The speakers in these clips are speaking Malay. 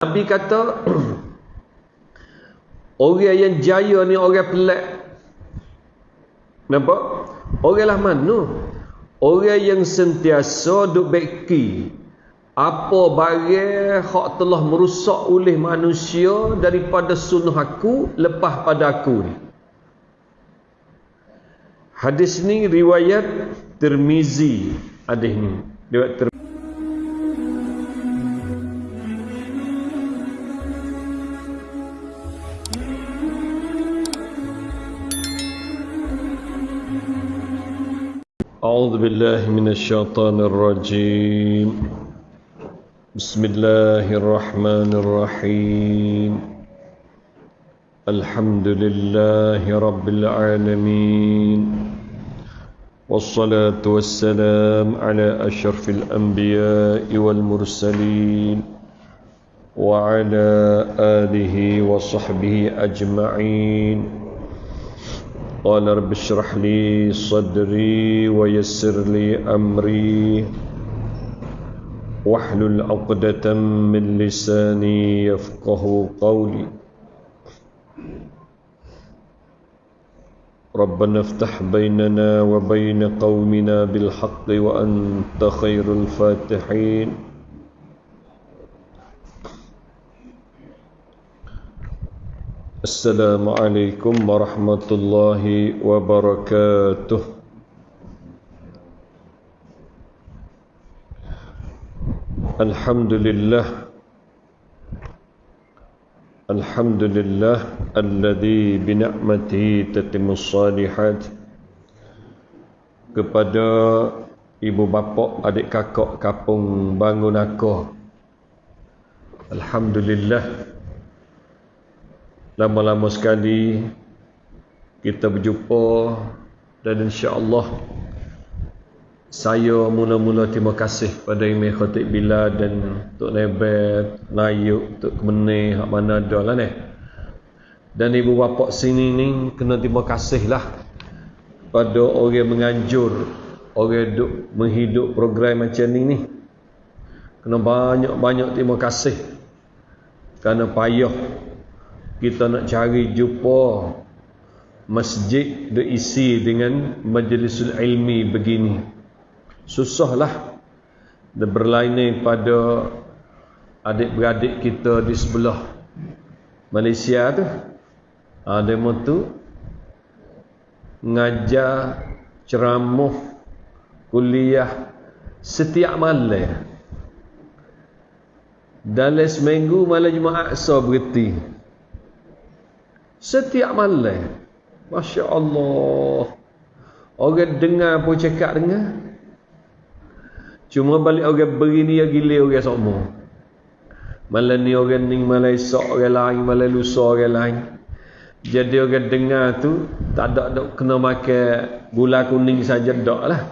Nabi kata orang yang jaya ni orang pelik. Nampak? Orang lah mana? Orang yang sentiasa duk beki apa barang hak telah merusak oleh manusia daripada sunnah aku lepas pada aku ni. Hadis ni riwayat Tirmizi hadis ni. Tirmizi. أعوذ بالله من الشيطان الرجيم. بسم الله الرحمن الرحيم. الحمد لله رب العالمين. والصلاة والسلام على أشرف الأنبياء والمرسلين وعلى آله وصحبه أجمعين. قال رب اشرح لي صدري ويسر لي أمري واحلل عقدة من لساني يفقه قولي. ربنا افتح بيننا وبين قومنا بالحق وأنت خير الفاتحين. Assalamualaikum warahmatullahi wabarakatuh. Alhamdulillah. Alhamdulillah Alladhi bina'mati tatimus salihat Kepada ibu bapa, adik kakak, kapung, bangun akoh Alhamdulillah lama-lama sekali kita berjumpa dan insya-Allah saya mula-mula terima kasih pada Imam Khatib Bila dan Tok Nebet, Nayuk, Tok Kemenih, hak mana ada lah ni. Dan ibu bapa sini ni kena terima kasih lah pada orang menganjur orang duk menghidup program macam ni ni. Kena banyak-banyak terima kasih kerana payah kita nak cari jumpa masjid diisi dengan majlisul ilmi begini. Susahlah dan berlainan pada adik-beradik kita di sebelah Malaysia tu. Ada ha, tu ngajar ceramah kuliah setiap malam. Dalam seminggu malam Jumaat so berhenti Setiap malam. Masya Allah. Orang dengar pun cakap dengar. Cuma balik orang beri ni yang gila orang semua. Malam ni orang ni, malam esok orang lain, malam lusa orang lain. Jadi orang dengar tu, tak ada dok kena makan gula kuning saja dok lah.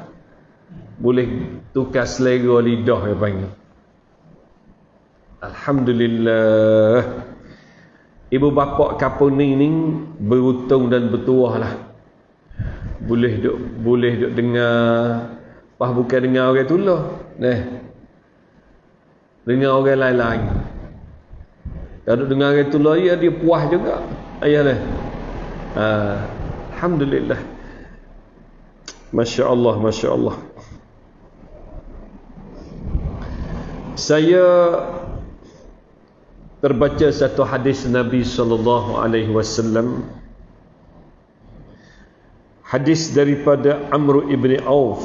Boleh tukar selera lidah yang panggil. Alhamdulillah ibu bapa kampung ni ni beruntung dan bertuah lah. Boleh duk boleh duk dengar pah bukan dengar orang tu lah eh dengar orang lain-lain. Kalau dengar orang tu lah ya dia puas juga. Ayah lah ha. Alhamdulillah. Masya Allah Masya Allah saya terbaca satu hadis Nabi sallallahu alaihi wasallam. Hadis daripada Amr ibn Auf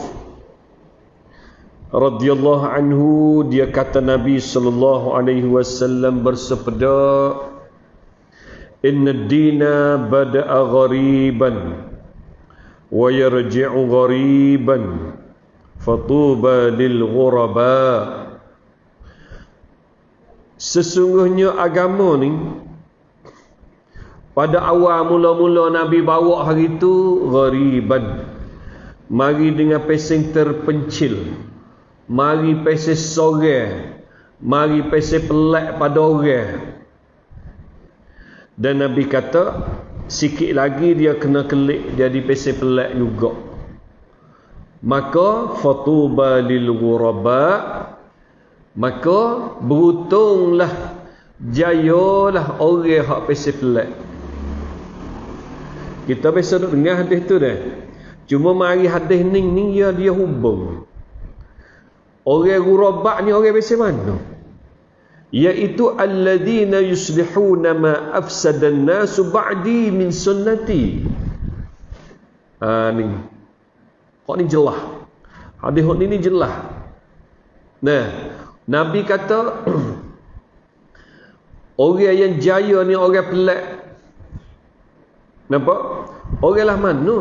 radhiyallahu anhu dia kata Nabi sallallahu alaihi wasallam bersabda inna ad-dina bada'a ghariban wa yarji'u ghariban fatuba lil ghuraba' Sesungguhnya agama ni pada awal mula-mula Nabi bawa hari itu ghariban. Mari dengan pesing terpencil. Mari pesing sore. Mari pesing pelak pada orang. Dan Nabi kata sikit lagi dia kena kelik jadi pesing pelak juga. Maka fatuba lil ghuraba' maka beruntunglah jayalah orang hak pesif pelak kita biasa duduk dengar hadis tu dah. Cuma mari hadis ni ni ya dia hubung. Orang gurabak ni orang biasa mana? Iaitu alladhina yuslihuna ma afsada an-nas ba'di min sunnati. Ha ni. Kok ni jelas hadis ni ni jelas nah nabi kata orang yang jaya ni orang pelik. Nampak? Orang lah mana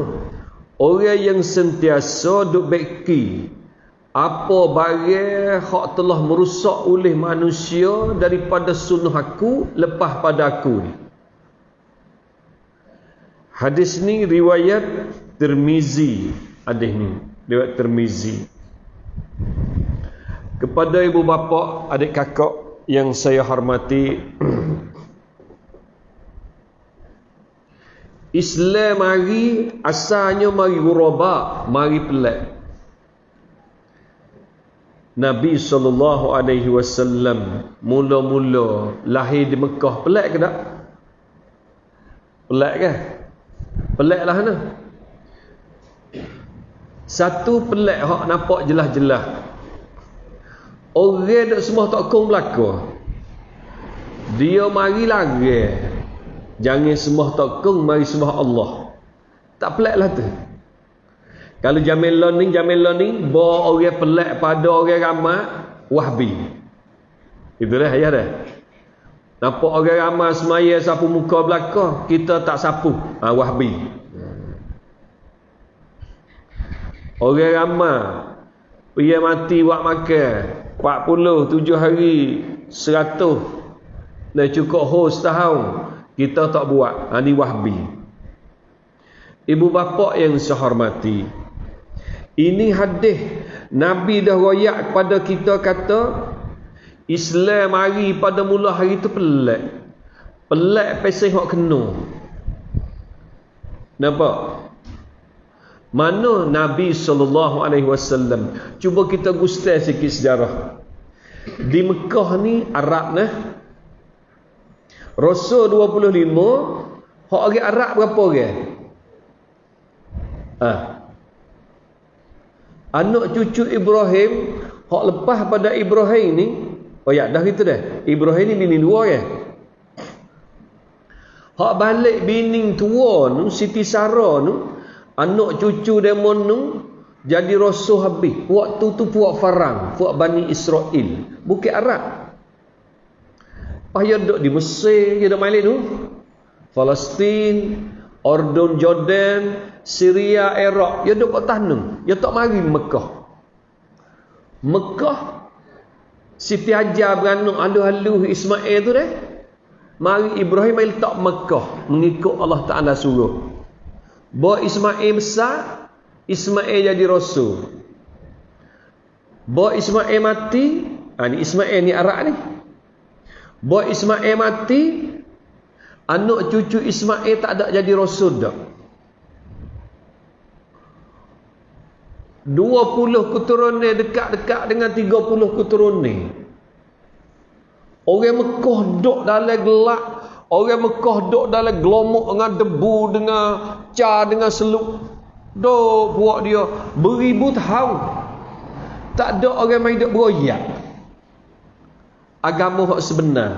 orang yang sentiasa duk beki apa barang hak telah merusak oleh manusia daripada sunnah aku lepas pada aku ni. Hadis ni riwayat Tirmizi. Hadis ni riwayat Tirmizi kepada ibu bapa adik kakak yang saya hormati Islam mari asalnya mari guraba mari pelik Nabi sallallahu alaihi wasallam mula-mula lahir di Mekah pelik ke tak? Pelik ke? Peliklah mana? Satu pelik hak nampak jelas-jelas. Orang dak semua tak kong belaka. Dia mari lagi. Jangan semua tak kong mari semua Allah. Tak peliklah tu. Kalau Jamil Learning, Jamil Learning, bawa orang pelik pada orang ramai, wahbi. Itulah ayah dah. Nampak orang ramai semaya sapu muka belakang, kita tak sapu. Ha, wahbi. Orang ramai, pergi mati buat makan, 40, 7 hari, 100, dah cukup host tahun, kita tak buat. Ha, ini wahbi. Ibu bapa yang saya hormati, ini hadis Nabi dah royak kepada kita kata Islam hari pada mula hari itu pelik. Pelik pasal hak kena. Nampak? Mana Nabi sallallahu alaihi wasallam? Cuba kita gustai sikit sejarah. Di Mekah ni Arab nah. Rasul 25 hak orang Arab berapa orang? Ah, anak cucu Ibrahim hak lepas pada Ibrahim ni oh ya dah gitu dah Ibrahim ni bini dua ya hak balik bini tua nu Siti Sarah nu anak cucu demon nu jadi rasul habis waktu tu puak Farang puak Bani Israel bukit Arab payah duduk di Mesir dia dah main tu Palestin Ordon Jordan Syria, Iraq, dia duduk kat tanah. Dia tak mari Mekah. Mekah Siti Hajar beranak halu-halu Ismail tu deh. Mari Ibrahim mai letak Mekah mengikut Allah Taala suruh. Bawa Ismail besar, Ismail jadi rasul. Bawa Ismail mati, ha, ni Ismail ni Arab ni. Bawa Ismail mati, anak cucu Ismail tak ada jadi rasul dah. 20 keturunan dekat-dekat dengan 30 keturunan. Orang Mekah duduk dalam gelap. Orang Mekah duduk dalam gelomok dengan debu, dengan car, dengan seluk. Duk buat dia beribu tahun. Tak ada orang yang hidup beroyak. Agama yang sebenar.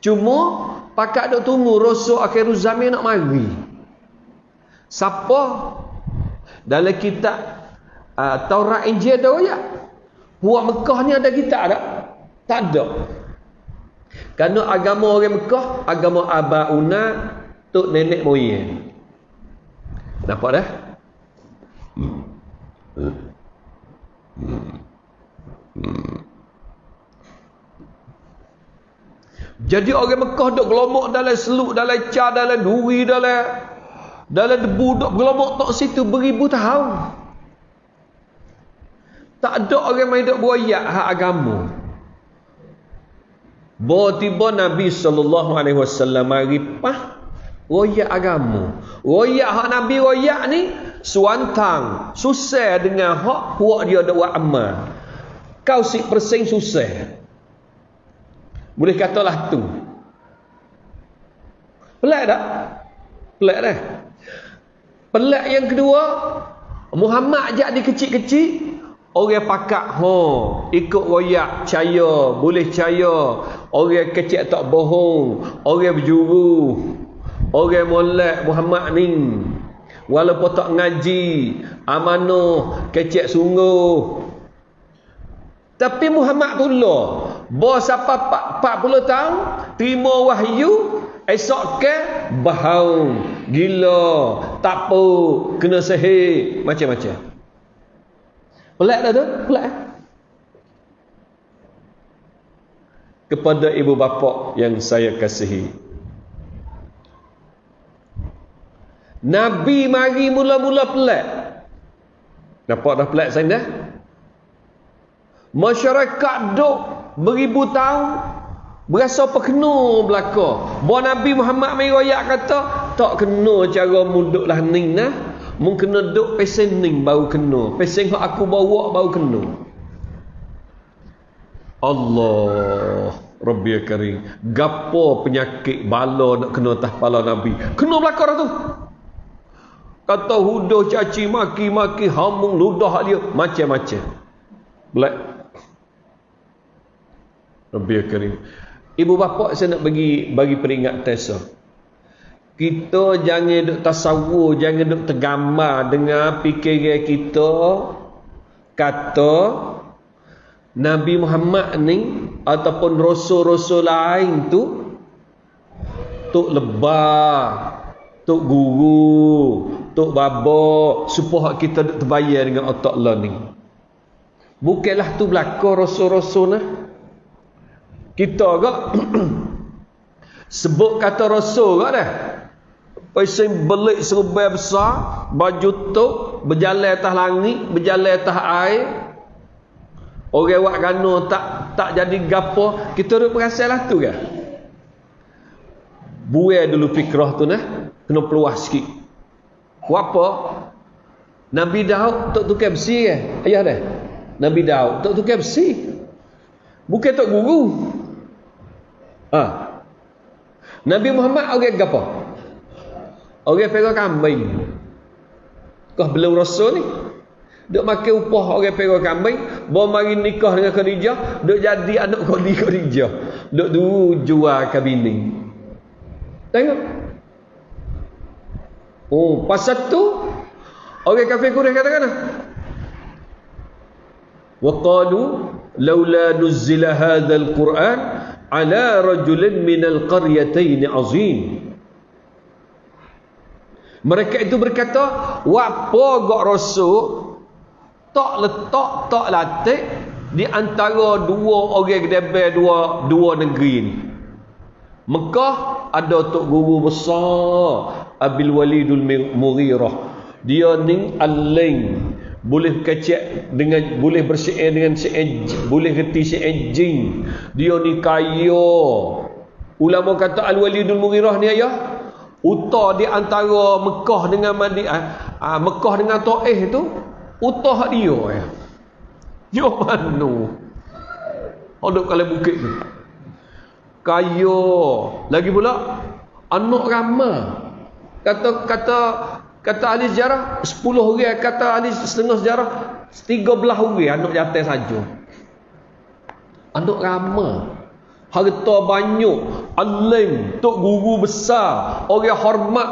Cuma, pakat duk tunggu Rasul akhir zaman nak mari. Siapa? Dalam kitab uh, Taurat Injil ada ya? Buat Mekah ni ada kita tak? Tak ada. Kerana agama orang Mekah, agama Abauna, tok nenek moyang. Nampak dah? Jadi orang Mekah duk gelomok dalam seluk, dalam car, dalam duri, dalam dalam debu duk gelomok tok situ beribu tahun. Tak ada orang yang hidup beroyak hak agama. Bawa tiba Nabi SAW mari pah royak agama. Royak hak Nabi royak ni suantang. Susah dengan hak buat dia ada buat amal. Kau si persing susah. Boleh katalah tu. Pelik tak? Pelik dah. Pelik yang kedua, Muhammad ajak dia kecil-kecil, orang pakak ho, ikut royak, caya, boleh caya. Orang kecil tak bohong, orang berjuru. Orang molek Muhammad ni. Walaupun tak ngaji, amanah, kecil sungguh. Tapi Muhammad pula, bos apa 40 tahun, terima wahyu, esok ke bahau, gila, tak apa, kena sihir, macam-macam. Pelik dah tu? Pelik. Eh? Kepada ibu bapa yang saya kasihi. Nabi mari mula-mula pelik. Nampak dah pelik saya dah? Masyarakat duk beribu tahun berasa perkena belaka. Bahawa Nabi Muhammad mari royak kata tak kena cara muduklah ning nah. Mung kena duk pesen ning baru kena. Pesen hak aku bawa baru kena. Allah Rabbi Karim. Gapo penyakit bala nak kena atas kepala Nabi. Kena belaka dah tu. Kata huduh caci maki maki hamung ludah dia macam-macam. Black. Rabbi Karim. Ibu bapa saya nak bagi bagi peringat tesa. Kita jangan duk tasawur, jangan duk tergambar dengan fikiran kita kata Nabi Muhammad ni ataupun rasul-rasul lain tu tok lebah, tok guru, tok baba supaya kita terbayar dengan otak Allah ni. Bukanlah tu belaka rasul-rasul nah. Kita agak sebut kata rasul agak dah. Pasal belik serba besar, baju tok, berjalan atas langit, berjalan atas air. Orang buat gano tak tak jadi gapo, kita duk perasalah tu ke? Buai dulu fikrah tu nah, kena peluah sikit. Apa? Nabi Daud tak tukar besi ke? Ayah dah. Nabi Daud tak tukar besi. Bukan tak guru. Ha. Nabi Muhammad orang apa? Orang pegang kambing. Kau belum rasul ni. Duk makan upah orang pegang kambing, bawa mari nikah dengan Khadijah, duk jadi anak Khadijah Khadijah. Duk dulu jual kabini. Tengok. Oh, pasal tu orang kafir Quraisy kata kan? Wa qalu laula nuzila hadzal Qur'an ala rajulin minal qaryatain azim mereka itu berkata apa gak rasul tak letak tak latih di antara dua orang gedebe dua dua negeri ni. Mekah ada tok guru besar Abil Walidul Mughirah. Dia ni aling boleh kecek dengan boleh bersyair dengan syair boleh reti syair jin dia ni kaya. Ulama kata al-walidul mughirah ni ayah utah di antara Mekah dengan Madinah ah, ah, Mekah dengan Taif tu utah dia ya yo mano hodok kalau bukit tu. Kaya. Lagi pula anak ramah kata kata Kata ahli sejarah, 10 orang kata ahli setengah sejarah, 13 orang anak jatuh saja. Anak ramah. Harta banyak, alim, tok guru besar, orang hormat.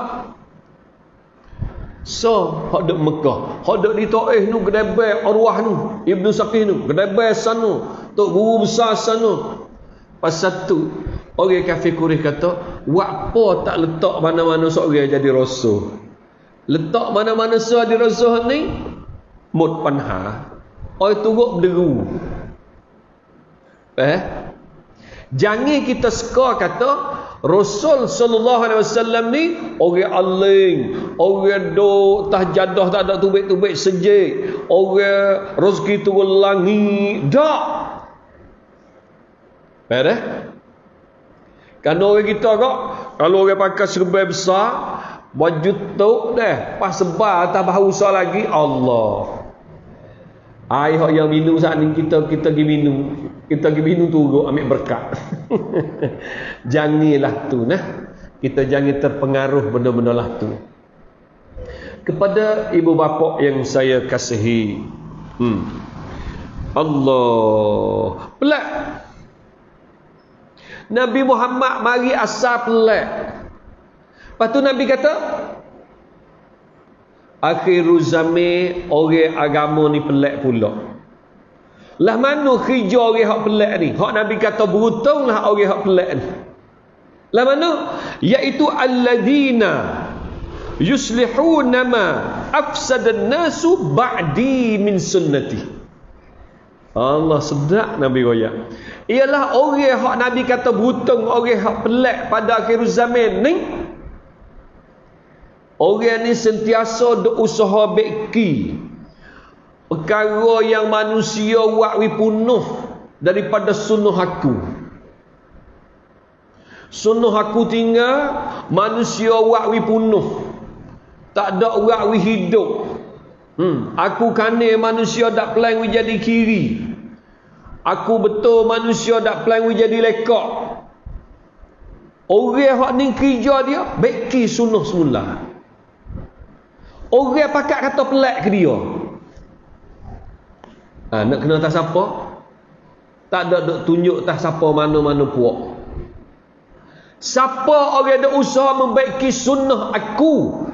So, hak duk Mekah, hak duk di Taif nu kedai arwah nu, Ibnu Saqih nu, kedai sana, tok guru besar sana. Pasal tu, orang kafir Quraisy kata, "Apa tak letak mana-mana seorang jadi rasul?" letak mana-mana suah di rasuh ni mut panha oi turut berderu eh jangan kita suka kata Rasul sallallahu alaihi wasallam ni orang aling, orang do tah jadah tak ada tubik-tubik sejik, orang rezeki turun langit. Dak. Beres? Kan orang kita kok kalau orang pakai serba besar, Baju tu dah. Pas sebar atas bahu lagi. Allah. Air yang minum saat ni kita kita pergi minum. Kita pergi minum tu ambil berkat. janganlah tu nah. Kita jangan terpengaruh benda-benda lah tu. Kepada ibu bapa yang saya kasihi. Hmm. Allah. Pelak. Nabi Muhammad mari asal pelak. Lepas tu Nabi kata, Akhiru zami orang agama ni pelak pula. Lah mana kerja orang hak pelak ni? Hak Nabi kata beruntunglah orang hak pelak ni. Lah mana? Iaitu alladzina yuslihuna ma afsadan nasu ba'di min sunnati. Allah sedak Nabi royak. Ialah orang hak Nabi kata beruntung orang hak pelak pada akhir zaman ni. Orang ni sentiasa duk usaha beki. Perkara yang manusia buat wi punuh daripada sunnah aku. Sunnah aku tinggal manusia buat wi punuh. Tak ada buat wi hidup. Hmm. aku kane manusia tak pelan wi jadi kiri. Aku betul manusia tak pelan wi jadi lekak. Orang hak ni kerja dia beki sunnah semula orang pakat kata pelak ke dia Ha, nak kena atas siapa? Tak ada duk tunjuk atas siapa mana-mana puak. Siapa orang ada usaha membaiki sunnah aku?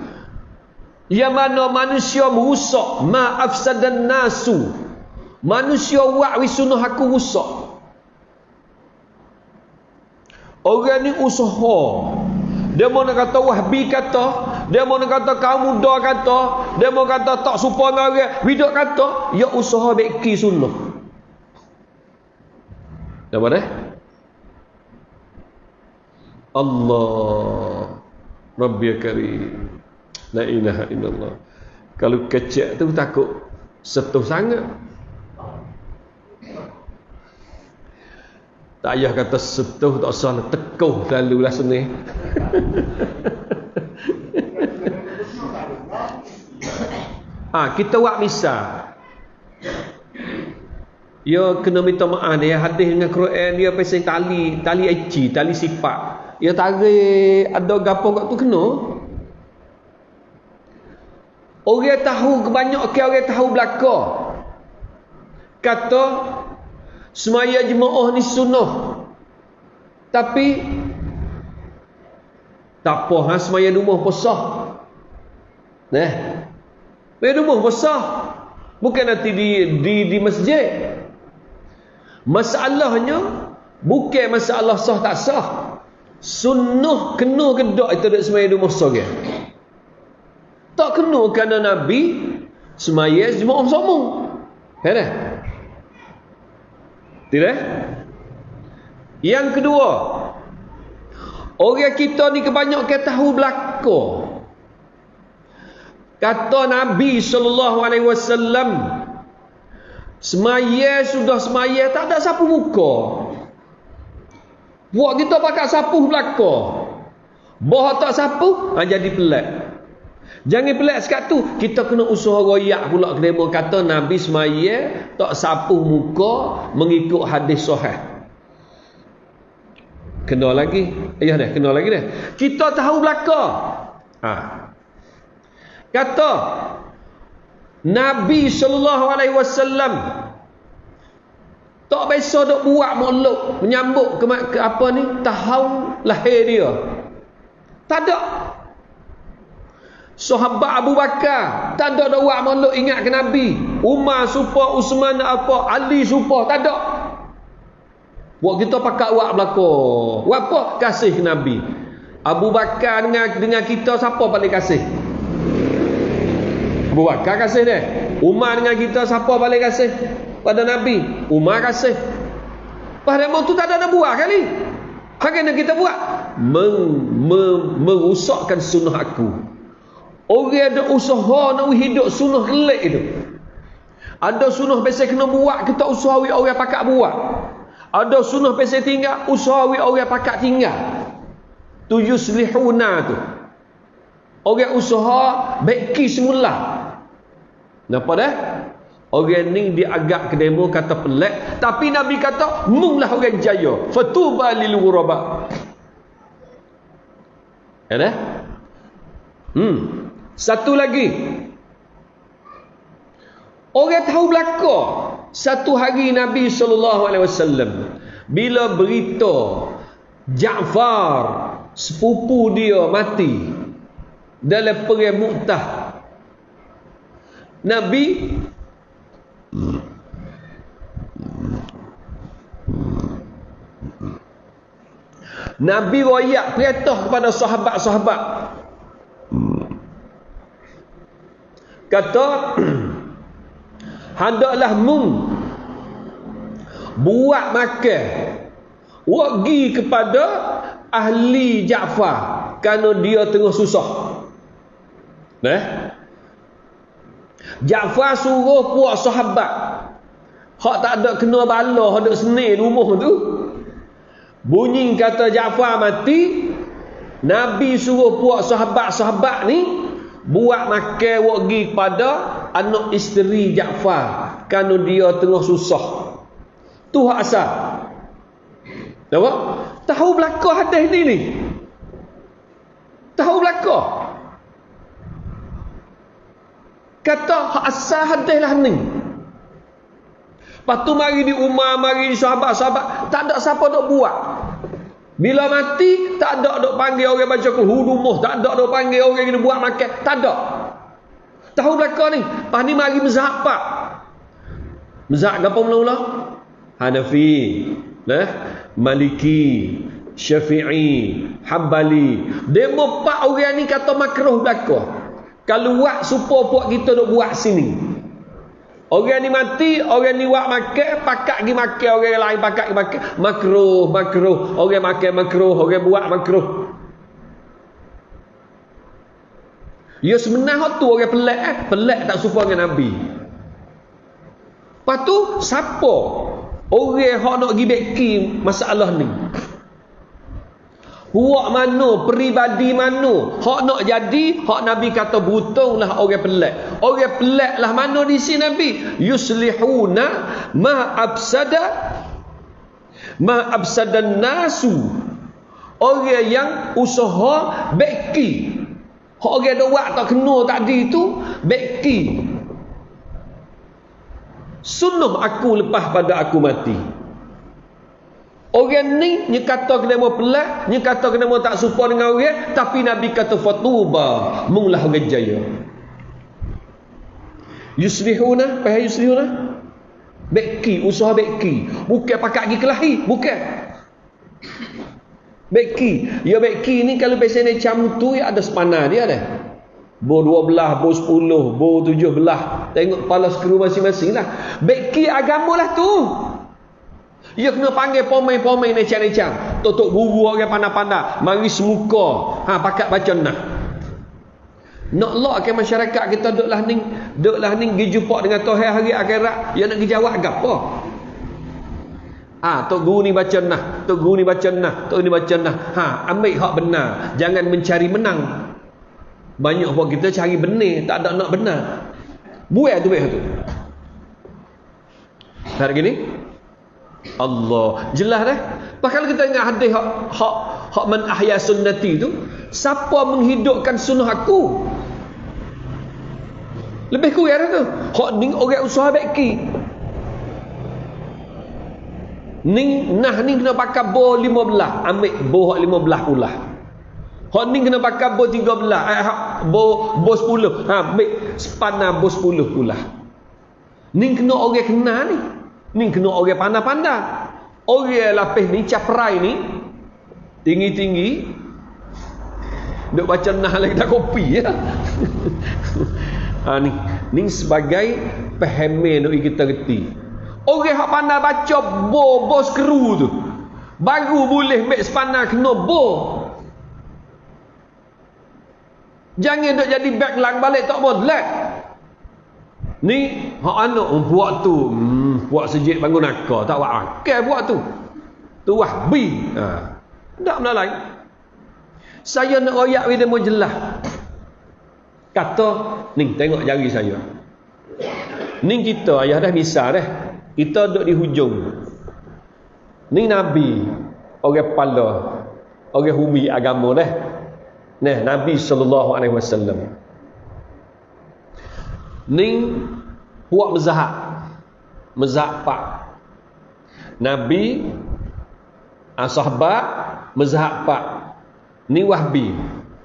Yang mana manusia merusak. Ma'afsad dan nasu. Manusia wa'wi sunnah aku rusak. Orang ni usaha. Dia mau nak kata wahbi kata. Dia mau nak kata kaum muda kata. Dia mau kata tak supa dengan orang. Bidak kata. Ya usaha beki sunnah. Dah? Allah. Rabbi karim. La ilaha illallah. Kalau kecil tu takut setuh sangat. Tak payah kata setuh tak usah nak tekuh lalu lah ha, kita buat misal. Ya kena minta maaf dia hadis dengan Quran dia pasal tali, tali eci, tali sifat. Ya tarik ada gapo kat tu kena. Orang tahu kebanyak ke orang tahu belaka. Kata semaya jemaah ni sunnah tapi tak apa ha semaya rumah besar nah semaya rumah besar. Bukan nanti di di di masjid. Masalahnya bukan masalah sah tak sah. Sunnah kena ke tak itu dak semaya rumah besar ke tak kena kerana nabi semaya jemaah sama kan tidak? Yang kedua, orang kita ni kebanyakan tahu belaka. Kata Nabi sallallahu alaihi wasallam, semaya sudah semaya tak ada sapu muka. Buat kita pakai sapu belaka. Boh tak sapu, ha, jadi pelat. Jangan pelik sekat tu. Kita kena usaha royak pula kedema kata Nabi semaya tak sapuh muka mengikut hadis sahih. Kena lagi. Ya dah, kena lagi dah. Kita tahu belaka. Ha. Kata Nabi sallallahu alaihi wasallam tak biasa dok buat mulut menyambut ke, ke apa ni tahun lahir dia. Tak ada Sahabat Abu Bakar tak ada dak buat makhluk ingat ke Nabi. Umar supa, Usman apa, Ali supa, tak ada. Buat kita pakat buat belaka. Buat apa? Kasih Nabi. Abu Bakar dengan dengan kita siapa paling kasih? Bakar kasih dia. Umar dengan kita siapa paling kasih? Pada Nabi. Umar kasih. Pada tu tak ada nak buat kali. Apa yang kita buat? Meng, meng, merusakkan sunnah aku. Orang ada usaha nak hidup sunnah kelik itu. Ada sunnah biasa kena buat, kita usahawi orang pakat buat. Ada sunnah biasa tinggal, usahawi orang pakat tinggal. Tu yuslihuna tu. Orang usaha baiki semula. Napa dah? Orang ni dia agak ke demo kata pelik. Tapi Nabi kata, munglah orang jaya. Fatuba lil ghuraba. Ada? Hmm. Satu lagi. Orang tahu belaka. Satu hari Nabi SAW. Bila berita Ja'far sepupu dia mati dalam perang Mu'tah. Nabi Nabi royak perintah kepada sahabat-sahabat. Kata hendaklah mung buat makan wagi kepada ahli Ja'far kerana dia tengah susah. Eh? Ja'far suruh puak sahabat hak tak ada kena bala hak ada seni rumah tu bunyi kata Ja'far mati Nabi suruh puak sahabat-sahabat ni buat makan wagi kepada anak isteri Ja'far kerana dia tengah susah tu hak asal Nampak? Tahu belakang hadis ni ni. Tahu belakang. Kata asal hadis lah ni. Lepas tu mari di Umar, mari di sahabat-sahabat. Tak ada siapa nak buat. Bila mati, tak ada dok panggil orang baca kulhudumuh. Tak ada dok panggil orang yang buat makan. Tak ada. Tahu belakang ni. Lepas ni mari mezhab pak. Mezhab apa mula-mula? Hanafi. Nah, Maliki, Syafi'i, Hambali. Demo empat orang ni kata makruh belaka. Kalau buat supaya puak kita nak buat sini. Orang ni mati, orang ni buat makan, pakak pergi makan, orang lain pakak pergi makan. Makruh, makruh. Orang makan makruh, orang buat makruh. Ya sebenarnya tu orang pelik eh. Pelik tak suka dengan Nabi. Lepas tu, siapa Orang yang nak pergi beki masalah ni. Huak mana, peribadi mana, hak nak jadi, hak Nabi kata lah orang pelik. Orang pelik lah mana di sini Nabi? Yuslihuna ma absada ma absadan nasu. Orang yang usaha beki. Hak orang ada tak kena tadi tu, beki. Sunuh aku lepas pada aku mati. Orang ni ni kata kena mau pelak, ni kata kena mau tak serupa dengan orang, tapi Nabi kata fatuba, munglah orang jaya. Yuslihuna, payah yuslihuna. Beki, usaha beki. Bukan pakai pergi kelahi, bukan. Beki. Ya beki ni kalau biasanya macam tu ya ada sepanah dia ada. Bo dua belah, bo sepuluh, bo tujuh belah. Tengok kepala skru masing-masing lah. Beki agama lah tu. Ia kena panggil pomai-pomai necam-necam. Tutup guru orang pandai-pandai. Mari semuka. Ha, pakat baca nah. Nak lok ke masyarakat kita duduklah ni. Duduklah ni pergi jumpa dengan Tuhan hari akhirat. Ia nak jawab ke? Ah, ha, tok guru ni baca nah, tok guru ni baca nah, tok ni baca nah. Ha, ambil hak benar. Jangan mencari menang. Banyak buat kita cari benih, tak ada nak benar. Buat tu tu. Hari gini Allah jelas dah. Pasal kita ingat hadis hak hak hak man ahya sunnati tu, siapa menghidupkan sunnah aku? Lebih kurang tu. Hak ning orang usaha beki. Ning nah ning kena pakai bo 15, ambil bo 15 pula. Hak ni kena pakai bo 13, eh bo bo 10. Ha, ambil sepanah bo 10 pula. Ni kena orang kena ni. Ni kena orang pandai-pandai. Orang lapis ni caprai ni tinggi-tinggi duk baca nah lagi tak kopi ya. ha ni ni sebagai pahame nak kita reti. Orang hak pandai baca bo bo skru tu. Baru boleh mek sepanah kena bo Jangan duk jadi backlang balik tak boleh. Ni hak anak buat tu, hmm, buat sejik bangun nakal, tak buat akal buat tu. Tu wahbi. Ha. Tak benda lain. Saya nak royak bila mau jelas. Kata, ni tengok jari saya. Ni kita ayah dah misal dah. Kita duduk di hujung. Ni Nabi. Orang kepala. Orang humi agama dah. Nah, Nabi SAW. Ni buat mezahab. Mezahab pak. Nabi. Ah, sahabat. Mezahab pak. Ni wahbi.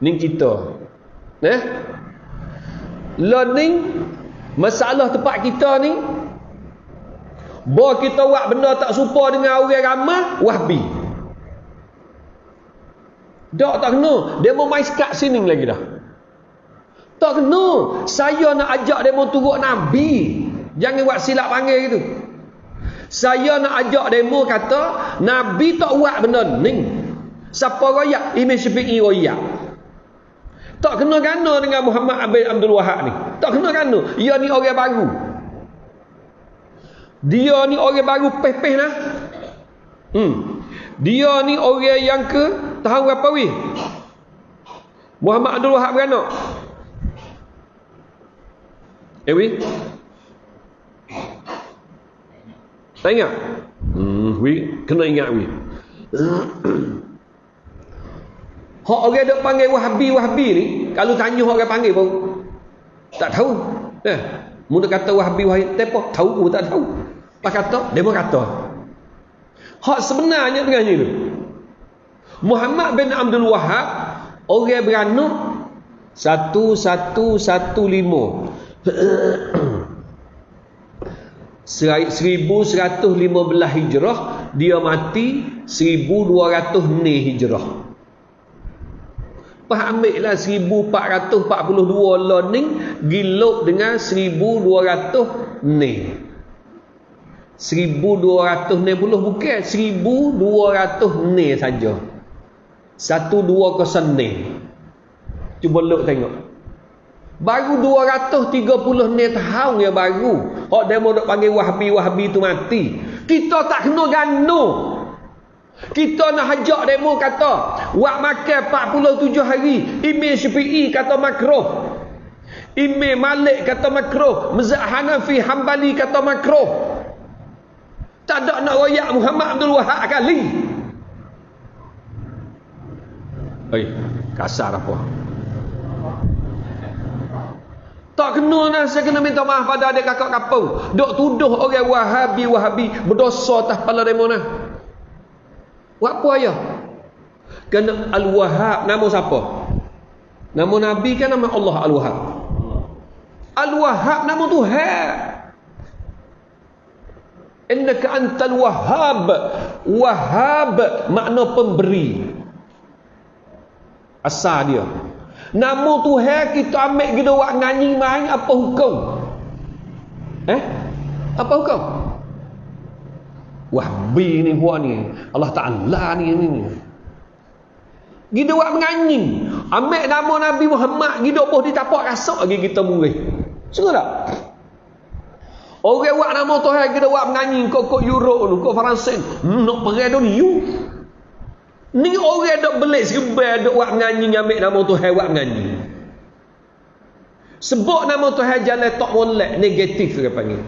Ni kita. Nah. Learning Masalah tempat kita ni Bahawa kita buat benda tak serupa dengan orang ramah Wahbi Tak tak kena Dia mau main sini lagi dah Tak kena Saya nak ajak mau turut Nabi Jangan buat silap panggil gitu Saya nak ajak mau kata Nabi tak buat benda ni Siapa royak? Imam Syafi'i royak tak kena gana dengan Muhammad Abid Abdul Wahab ni. Tak kena gana. Dia ni orang baru. Dia ni orang baru peh-peh lah. Hmm. Dia ni orang yang ke tahun berapa weh? Muhammad Abdul Wahab beranak. Eh weh? Tak ingat? Hmm, weh. Kena ingat weh. Hak orang dok panggil Wahabi Wahabi ni, kalau tanya orang panggil pun tak tahu. Eh, mun kata Wahabi Wahabi, tepo tahu pun tak tahu. Pak kata, pun kata. Hak sebenarnya dengan ni Muhammad bin Abdul Wahab orang beranak satu satu satu lima seribu seratus lima belah hijrah dia mati seribu dua ratus ni hijrah. Lepas ambil lah 1442 learning Giluk dengan 1200 ni. 1200 ni puluh bukan 1200 ni saja. 120 ni. Cuba look tengok Baru 230 ni tahun ya baru Hak demo dok panggil wahabi-wahabi tu mati Kita tak kena gano kita nak hajak demo kata, wak makan 47 hari, Imam Syafi'i kata makruh. Imam Malik kata makruh, Mazhab Hanafi Hambali kata makruh. Tak ada nak royak Muhammad Abdul Wahab kali. Oi, kasar apa? Tak kena lah saya kena minta maaf pada adik kakak kapau. Dok tuduh orang Wahabi Wahabi berdosa atas kepala demo nah. Buat apa ayah? Kena Al-Wahhab nama siapa? Nama Nabi kan nama Allah Al-Wahhab. Al-Wahhab nama Tuhan. Innaka antal wahhab. Wahhab makna pemberi. Asal dia. Nama Tuhan kita ambil kita buat nyanyi main apa hukum? Eh? Apa hukum? Wahbi ni buat ni. Allah Ta'ala ni ni. ni. Kita buat menganyi. Ambil nama Nabi Muhammad. Kita pun ditapak rasuk lagi kita murih. Sungguh tak? Orang buat nama Tuhan kita buat menganyi. Kau kok Euro tu. Kau Faransin. Hmm, nak pergi tu ni. You. Ni orang dok belik serba dok buat menganyi. Ambil nama Tuhan buat menganyi. Sebut nama Tuhan jalan tak molek. Negatif dia panggil.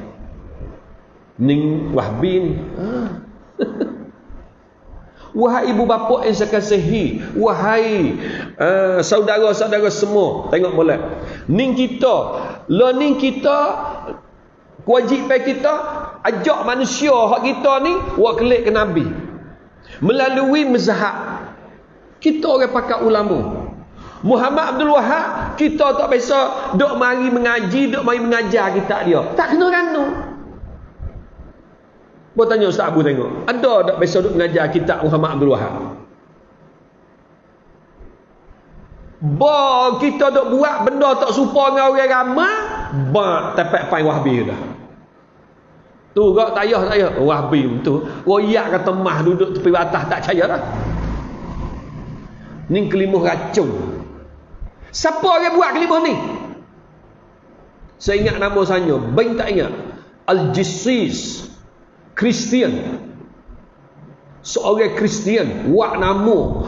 Ning Wahbi ni. Ha. Wahai ibu bapa yang saya kasihi, wahai uh, saudara-saudara semua, tengok boleh. Ning kita, lo ning kita kewajipan kita ajak manusia hak kita ni buat kelik ke nabi. Melalui mazhab. Kita orang pakar ulama. Muhammad Abdul Wahab kita tak biasa dok mari mengaji, dok mari mengajar kita dia. Tak kena kanu. Buat tanya Ustaz Abu tengok. Ada tak besok duk mengajar kitab Muhammad Abdul Wahab? Ba kita duk buat benda tak serupa dengan orang ramai, ba tepek pai wahbi dah. Tu gak tayah saya wahbi tu. Royak kata mah duduk tepi batas tak percaya dah. Ni kelimuh racun. Siapa orang buat kelimuh ni? Saya ingat nama saya, bain tak ingat. Al-Jissis Kristian seorang Kristian wak nama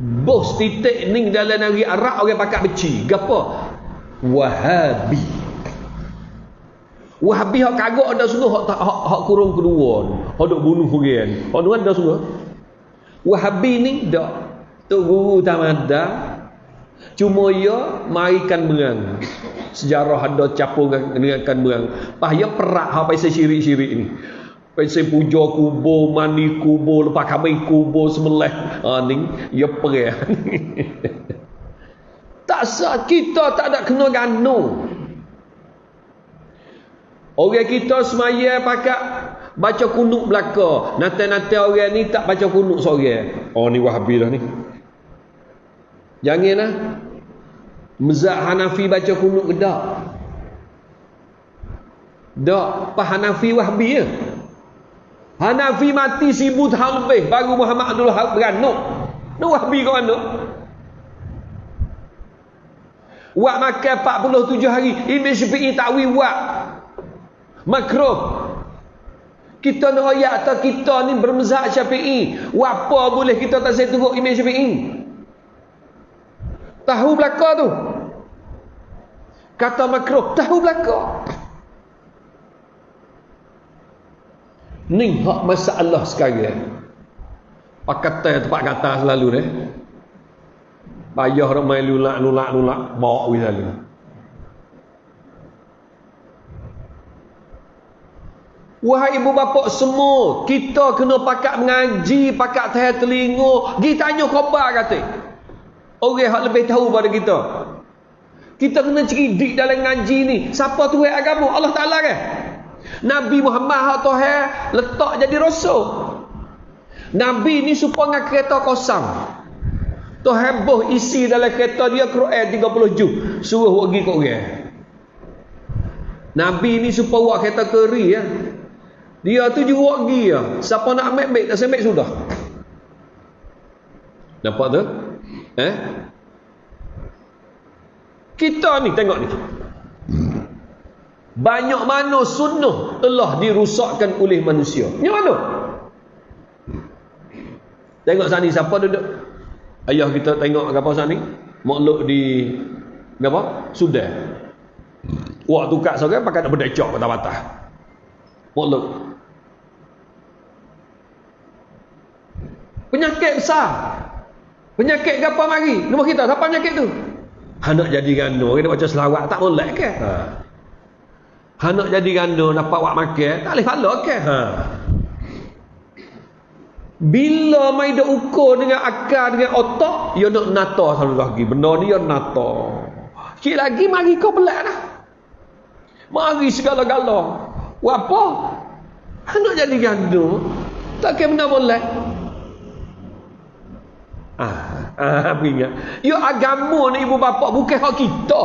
bos titik ning dalam negeri Arab orang pakai beci gapo Wahabi Wahabi hak kagak ada sungguh hak, hak, hak kurung kedua. Hak dok bunuh orang. Hak tu ada sungguh. Wahabi ni dak. Tok guru tamada. Cuma ya marikan berang. Sejarah ada capur dengan berang. Pah ya perak hak pasal syirik-syirik ni. Pasal puja kubur, mandi kubur, lepas kami kubur sebelah. Ha ni ya perah. tak sah kita tak ada kena ganung. Orang kita semaya pakai baca kunuk belaka. Nanti-nanti orang ni tak baca kunuk seorang. Oh ni wahabi dah ni. Janganlah. Mezak Hanafi baca kunuk ke tak? Tak. Pak Hanafi wahabi ya? Hanafi mati sibu tahun lebih. Baru Muhammad Abdul Wahab beranuk. Ni wahabi kau anuk. Wak makan 47 hari. Imam Syafi'i takwi wak makruh. Kita nak ayat atau kita ni bermezhab syafi'i. Apa boleh kita tak saya tunggu imam syafi'i? Tahu belaka tu. Kata makruh tahu belaka. Ni hak masalah sekarang pakatan tempat kata selalu ni. Payah ramai lulak lulak lulak bawa wis selalu Wahai ibu bapa semua, kita kena pakat mengaji, pakat tahan telinga, pergi tanya khabar kata. Orang yang lebih tahu pada kita. Kita kena cerdik dalam ngaji ni. Siapa Tuhan agama? Allah Taala kan? Nabi Muhammad hak Tuhan letak jadi rasul. Nabi ni supaya dengan kereta kosong. Tuhan boh isi dalam kereta dia Quran 30 juz. Suruh pergi ke orang. Nabi ni supaya buat kereta keri ya. Dia tu juga pergi ya. Siapa nak ambil, ambil. Tak ambil sudah. Nampak tu? Eh? Kita ni tengok ni. Banyak mana sunnah telah dirusakkan oleh manusia. Ni mana? Tengok sana siapa duduk? Ayah kita tengok apa sana ni? Makhluk di apa? Sudah. Waktu kat seorang pakai nak berdecok patah-patah. Makhluk. Penyakit besar. Penyakit apa mari? Nombor kita, siapa penyakit tu? Anak jadi ganda, kita baca selawat tak boleh ke? Ha. Anak jadi ganda, dapat buat makan, tak boleh pahala ke? Ha. Bila mai dak ukur dengan akal dengan otak, dia nak nata selalu lagi. Benda ni dia nata. Sikit lagi mari kau belak dah. Mari segala-gala. Apa? Anak jadi ganda. Tak kira benda boleh. Ah, ah ingat. Ya agama ni ibu bapa bukan hak kita.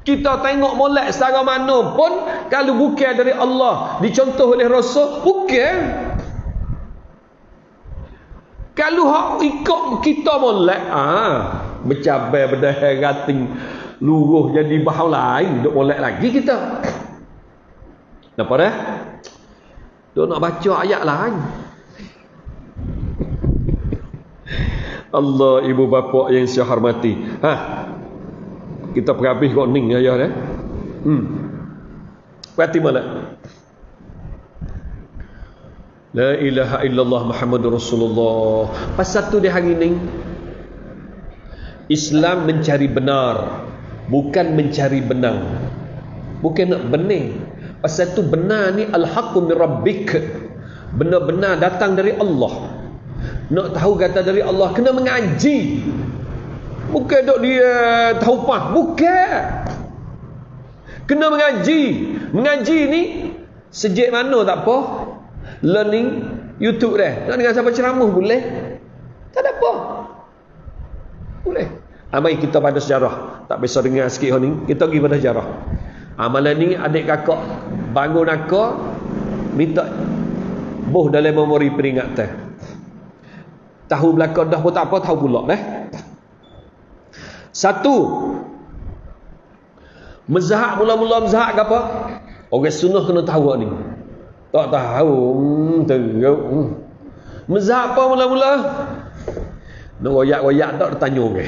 Kita tengok molek secara mana pun kalau bukan dari Allah, dicontoh oleh Rasul, bukan. Kalau hak ikut kita molek, ah, bercabai berdahar rating luruh jadi bahaw lain, duk molek lagi kita. Nampak dah? Duk nak baca ayat lain. Allah ibu bapa yang saya hormati. Ha. Kita perhabis kok ning ayah dah. Hmm. Berarti mana? La ilaha illallah Muhammadur Rasulullah. Pasal tu di hari ni Islam mencari benar, bukan mencari benang. Bukan nak benih. Pasal tu benar ni al-haqqu min rabbik. Benar-benar datang dari Allah. Nak tahu kata dari Allah kena mengaji. Bukan dok dia tahu pah, bukan. Kena mengaji. Mengaji ni sejak mana tak apa? Learning YouTube dah. Nak dengar siapa ceramah boleh? Tak ada apa. Boleh. Amai kita pada sejarah. Tak bisa dengar sikit ni. Kita pergi pada sejarah. Amalan ni adik kakak bangun aku minta boh dalam memori peringatan. Tahu belakang dah pun tak apa, tahu pula eh. Satu. Mezahak mula-mula mezahak ke apa? Orang sunnah kena tahu ni. Tak tahu. Hmm, teruk. Hmm. Mezahak apa mula-mula? Nak royak-royak tak bertanya ke?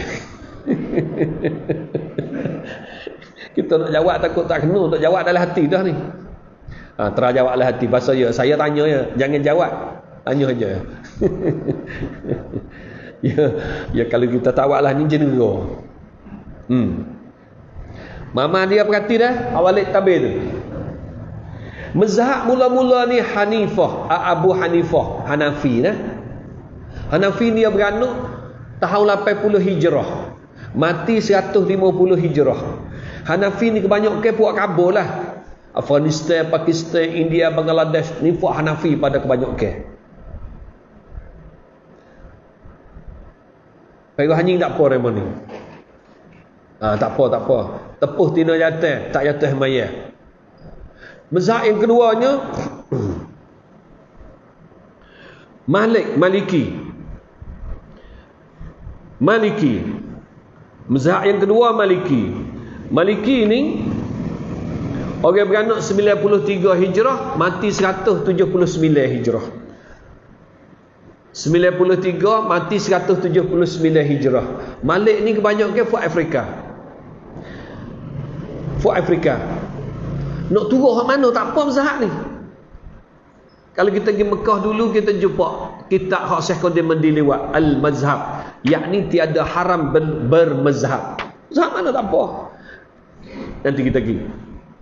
Kita nak jawab takut tak kena. Tak jawab dalam hati dah ni. Ha, terjawablah hati pasal ya saya tanya ya, jangan jawab. Tanya aja. ya, ya kalau kita tawaklah ni jenera. Hmm. Mama dia perhati dah awalik tabir tu. Mazhab mula-mula ni Hanifah, Abu Hanifah, Hanafi nah. Hanafi dia beranuk tahun 80 Hijrah. Mati 150 Hijrah. Hanafi ni kebanyakan puak kabur lah. Afghanistan, Pakistan, India, Bangladesh ni puak Hanafi pada kebanyakan. Pergi hanying tak apa remon ni. Ha, tak apa, tak apa. Tepuh tina jatuh, tak jatuh mayat. Mazhab yang keduanya Malik Maliki Maliki Mazhab yang kedua Maliki Maliki ni Orang beranak 93 Hijrah Mati 179 Hijrah 93 Mati 179 Hijrah Malik ni kebanyakan Fuad Afrika Fuad Afrika nak turun hak mana tak apa mazhab ni. Kalau kita pergi Mekah dulu kita jumpa kitab hak Syekh Qadim Mandiliwat Al-Mazhab, yakni tiada haram ber bermazhab. Mazhab mana tak apa. Nanti kita pergi.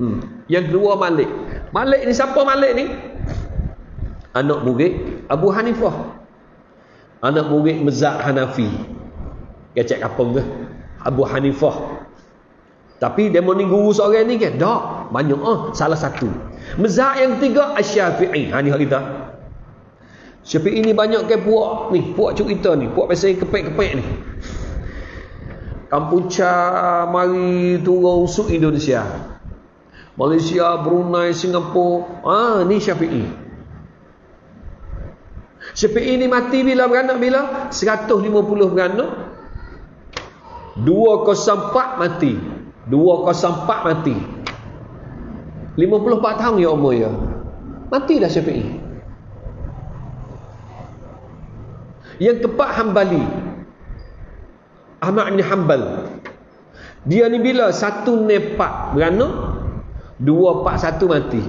Hmm. Yang kedua Malik. Malik ni siapa Malik ni? Anak murid Abu Hanifah. Anak murid mazhab Hanafi. Kecek kapung ke? Abu Hanifah. Tapi demo ni guru seorang ni kan? Tak. Banyak ah. Salah satu. Mazhab yang tiga Asy-Syafi'i. Ha ni kita. Syafi'i ni banyak ke puak ni, puak cerita ni, puak pasal kepek-kepek ni. Kampucha mari turun usuk Indonesia. Malaysia, Brunei, Singapura. Ah ni Syafi'i. Syafi'i ni mati bila beranak bila? 150 beranak. 204 mati. 204 mati 54 tahun ya umur ya mati dah Syafi'i yang keempat Hambali Ahmad bin Hanbal dia ni bila satu nepak beranak dua empat satu mati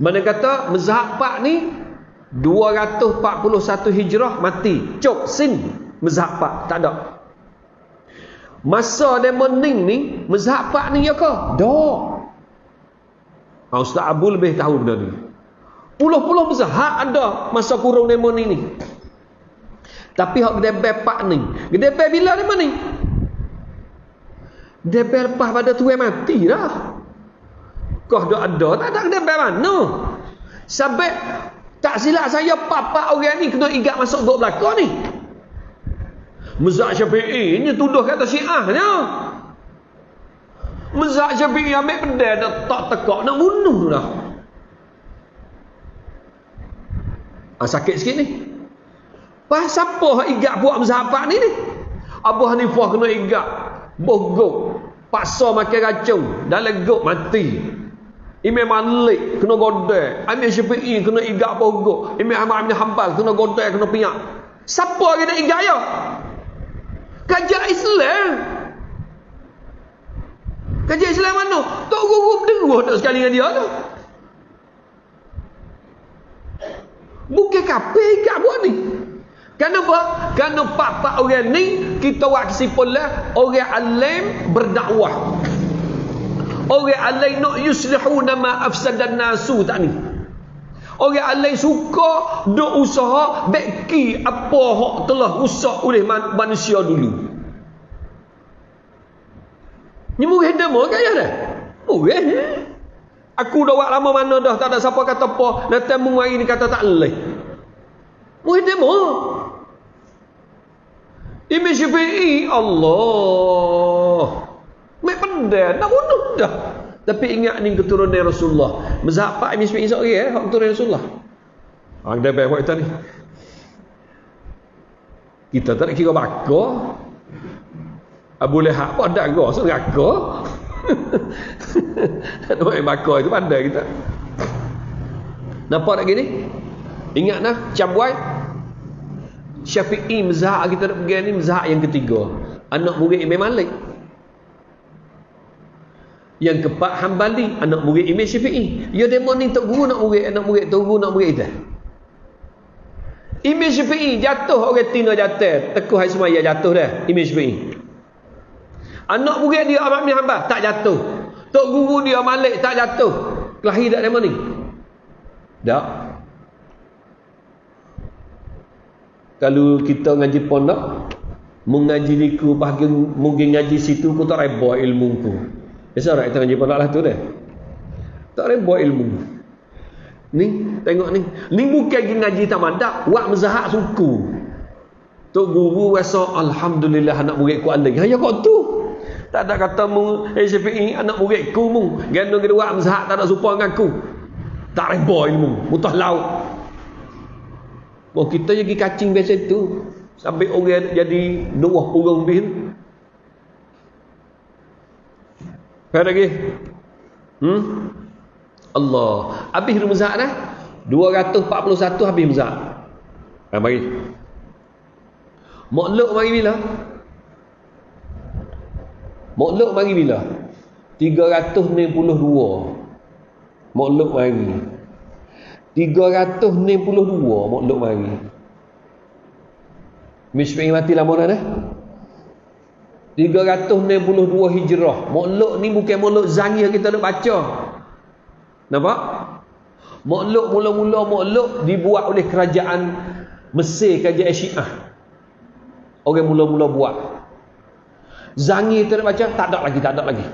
mana kata mazhab pak ni 241 hijrah mati cok sin mazhab pak tak ada Masa dia mening ni, mazhab pak ni ya ke? Tak. Ha, Ustaz Abu lebih tahu benda ni. Puluh-puluh mazhab ada masa kurung dia mening ni. Tapi hak gedebe pak ni. Gedebe bila dia mening? Gedebe lepas pada tuan mati dah. Kau dah ada, tak ada gedebe mana? Sampai tak silap saya papa orang ni kena igat masuk gok belakang ni. Mazhab Syafi'i ni tuduh kata Syiahnya. Mazhab Syafi'i ambil pedang dah tak tekak nak bunuh dah. Ah sakit sikit ni. Pas siapa igat buat mazhab pak ni ni? Abu Hanifah kena igat. Bogok. Paksa makan racun. Dalam gok mati. Imam Malik kena godek. Imam Syafi'i kena igat bogok. Imam Ahmad bin Hanbal kena godek, kena piak. Siapa lagi nak igat ya? Kajian Islam. Kajian Islam mana? Tok guru berdua tak sekali dengan dia tu. Bukan kape ikat buat ni. Kenapa? Kerana pak-pak orang ni kita buat kesimpulan orang alim berdakwah. Orang alim nak yuslihu nama afsadan nasu tak ni. Orang alim suka duk usaha beki apa hak telah rusak oleh manusia dulu. Ni murih demo kaya dah. Murih. Aku dah buat lama mana dah tak ada siapa kata apa. Datang mu hari ni kata tak leh. Murih demo. Imam Syafi'i Allah. Mek pendek dah bunuh dah. Tapi ingat ni keturunan Rasulullah. Mazhab Pak Imam Syafi'i seorang eh, hak keturunan Rasulullah. Ah, dia baik kita ni. Kita tak kira bakar. Abu Lahab pun ada gua so neraka. Tak main bakar itu pandai kita. Nampak tak gini? Ingat nah, cambuai. Syafi'i mazhab kita nak pergi ni mazhab yang ketiga. Anak murid Imam Malik. Yang keempat Hambali, anak murid Imam Syafi'i. Ya demo ni tok guru nak murid, anak murid tok guru nak murid dah. Imam Syafi'i jatuh orang tina jatuh. Tekuh hari semaya jatuh dah. Imam Syafi'i. Anak murid dia Ahmad bin Hanbal tak jatuh. Tok guru dia Malik tak jatuh. Lahir tak demo ni? Tak. Kalau kita ngaji pondok, mengaji liku bahagian mungkin ngaji situ ku tak reba ilmu ku. Biasa orang kita ngaji pondok lah tu dah. Tak reba ilmu. Ni, tengok ni. Ni bukan lagi ngaji tamadak. Wak mezahak suku. Tok guru rasa, Alhamdulillah anak murid ku aling. Ya kau tu. Tak ada kata mu, eh syafi'i anak murid ku mu. Kena wak mezahak tak ada supa dengan aku. Tak reba ilmu. Mutah laut. Oh, kita jadi kacing biasa tu. Sampai orang jadi dua puluh lebih. Apa lagi? Hmm? Allah. Habis rumzak dah. 241 habis rumzak. Ha, mari. Makluk mari bila? Makluk mari bila? 392. Makluk mari. 392 makluk mari. Mishmi mati lama dah dah. 362 hijrah. Makluk ni bukan makluk zangi yang kita nak baca. Nampak? Makluk mula-mula makluk dibuat oleh kerajaan Mesir, kerajaan Syiah. Orang mula-mula buat. Zangi kita nak baca, tak ada lagi, tak ada lagi.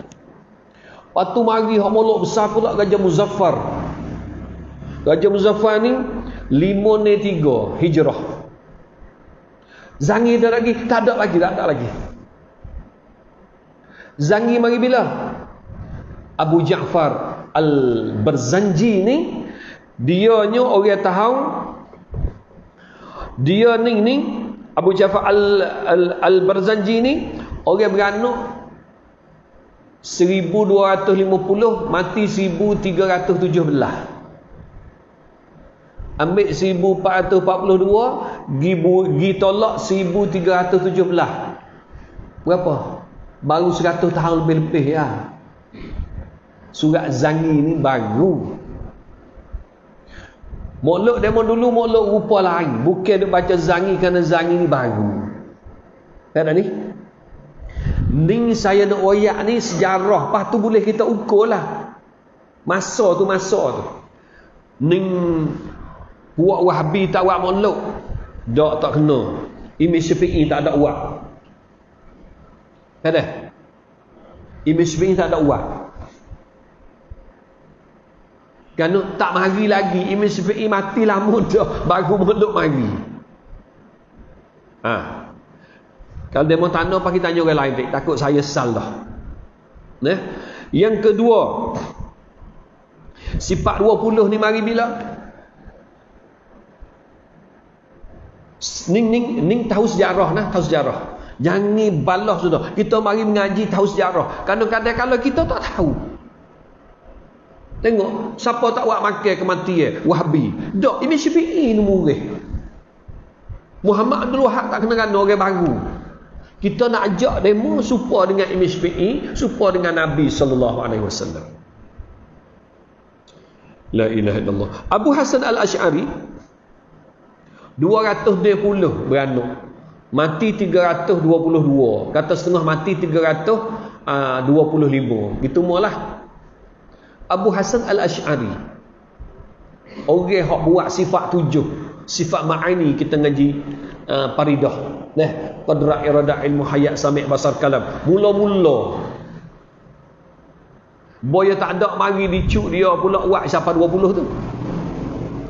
Waktu mari hak makluk besar pula Gajah Muzaffar. Gajah Muzaffar ni 503 hijrah. Zangi dah lagi, tak ada lagi, tak ada lagi. Zangi mari bila? Abu Ja'far Al-Barzanji ni dia ni orang tahu dia ni ni Abu Ja'far Al-Barzanji Al, Al ni orang beranak 1250 mati 1317 ambil 1442 gi tolak 1317 berapa? Baru 100 tahun lebih-lebih ya. Surat zangi ni baru. Mokluk demo dulu mokluk rupa lain. Bukan dia baca zangi kerana zangi ni baru. Kan ni? Ni saya nak wayak ni sejarah. Lepas tu boleh kita ukur lah. Masa tu masa tu. Ni Buat wahabi tak buat makhluk. Tak tak kena. Imam Syafi'i tak ada uak. Ada? Imam Syafi'i tak ada uak. Kerana tak mari lagi. Imam Syafi'i mati lama dah. Baru makhluk mari. Ha. Kalau dia mau tanya, kita tanya orang lain. Takut saya sal dah. Nah. Yang kedua. Sifat 20 ni mari bila? Ning ning ning tahu sejarah nah, tahu sejarah. Jangan ni sudah. Kita mari mengaji tahu sejarah. Kadang-kadang kalau kita tak tahu. Tengok, siapa tak buat makan kematian? Wahabi. Dok, ini Syafi'i ni murih. Muhammad Abdul Wahab tak kena kena orang baru. Kita nak ajak demo supaya dengan Imam Syafi'i, supaya dengan Nabi sallallahu alaihi wasallam. La ilaha illallah. Abu Hasan Al-Asy'ari 220 beranak. Mati 322 kata setengah mati 325 ah, gitu mualah Abu Hasan Al-Ash'ari. Orang yang buat sifat tujuh. Sifat ma'ani kita ngaji uh, paridah. Nah qadra irada ilmu hayat sami' basar kalam. Mula-mula. Boya tak ada mari dicuk dia pula buat siapa 20 tu.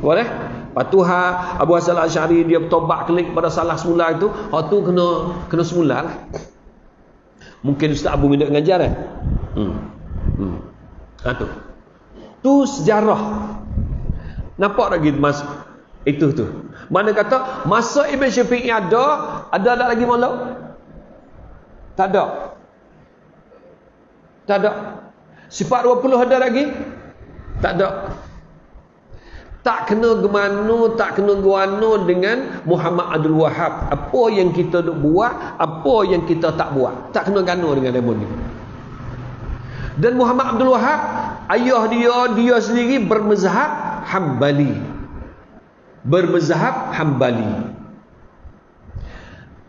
Boleh Patuha Abu Hasan Al-Asy'ari dia bertobat kelik pada salah semula itu, hak tu kena kena semula lah. Mungkin Ustaz Abu minta ngajar eh. Hmm. Hmm. Ha tu. Tu sejarah. Nampak lagi mas itu tu. Mana kata masa Ibn Syafi'i ada, ada tak lagi malu? Tak ada. Tak ada. Sifat 20 ada lagi? Tak ada tak kena gemano, tak kena guano dengan Muhammad Abdul Wahab. Apa yang kita duk buat, apa yang kita tak buat. Tak kena gano dengan demon ni. Dan Muhammad Abdul Wahab ayah dia dia sendiri bermazhab Hambali. Bermazhab Hambali.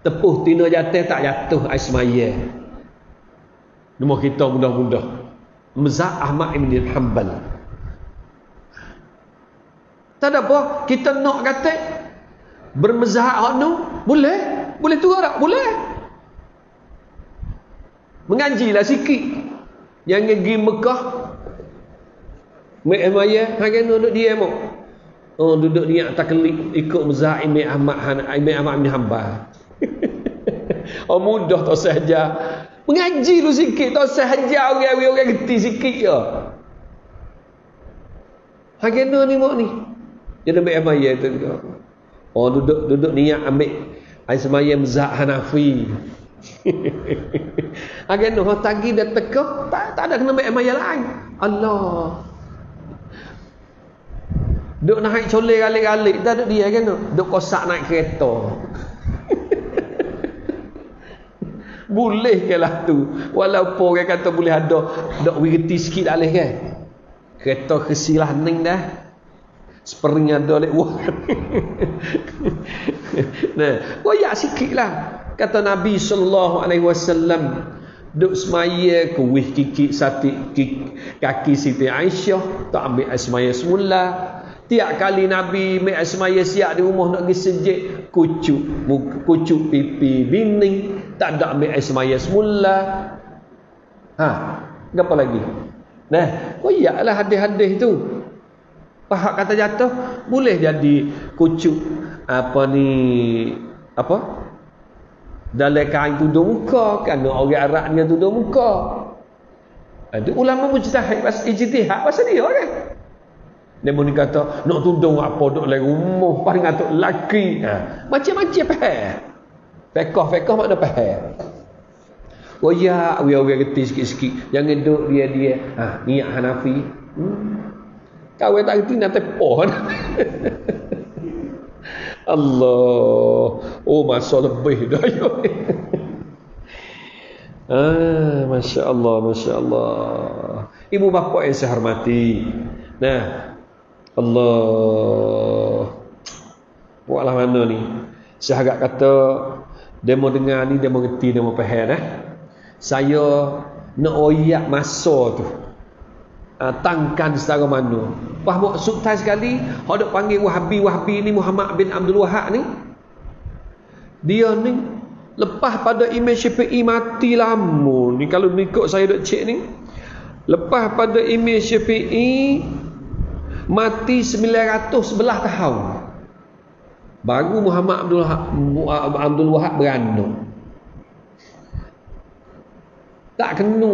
Tepuh tina jatuh tak jatuh Ismail. Nama kita mudah-mudah. Mazhab Ahmad Ibn Hanbal. Tak ada apa, kita nak kata bermazhab hak nu boleh? Boleh tu tak? Boleh. Mengajilah sikit. Yang pergi Mekah Mek Maya hang duduk dia mo. Oh duduk dia atas kelip ikut mazhab Imam Ahmad Han Imam Ahmad bin Hanbal. oh mudah tak sahaja. Mengaji lu sikit tak sahaja orang-orang orang geti sikit ya. Hang ni mo ni. Jadi Mek Maya tu. Oh duduk duduk niat ambil air semayam mazhab Hanafi. Agen no tagi dia teka tak, tak ada kena mek maya lain. Allah. Duk naik colek galik-galik tak ada dia kan Duk kosak naik kereta. boleh ke lah tu. Walaupun orang kata boleh ada dok wirti sikit dah leh kan. Kereta kesilah ning dah. Spring ada lek wah. nah, koyak sikitlah kata Nabi sallallahu alaihi wasallam duk semaya kuih kiki sati kaki Siti Aisyah tak ambil semaya semula. Tiap kali Nabi ambil semaya siap di rumah nak pergi sejik kucuk kucuk pipi bini tak ada ambil semaya semula. Ha apa lagi? Nah iyalah hadis-hadis tu pahak kata jatuh boleh jadi kucuk apa ni apa? Dalam kain tudung muka kerana orang Arab dengan tudung muka. Ada ulama mujtahid pas ijtihad pasal dia kan dia pun kata nak tudung apa duk dalam rumah paling atuk laki ha. macam-macam faham fekah fekah makna faham oh ya orang-orang reti sikit-sikit. Jangan duduk dia-dia. Ha, niat Hanafi. Hmm. Kawin tak reti nak tepoh Allah. Oh masa lebih dah ah, Masya Allah, Masya Allah. Ibu bapa yang saya hormati. Nah, Allah. Buatlah mana ni? Saya agak kata, dia mau dengar ni, dia mau ngerti, dia mau faham. Eh? Saya nak oyak masa tu uh, tangkan secara mana Wah maksud tai sekali hok panggil Wahabi-Wahabi ni Muhammad bin Abdul Wahab ni. Dia ni lepas pada Imam Syafi'i mati lama ni. Kalau ikut saya dok cek ni lepas pada Imam Syafi'i mati 911 tahun baru Muhammad Abdul Wahab, Abdul Wahab beranak. Tak kena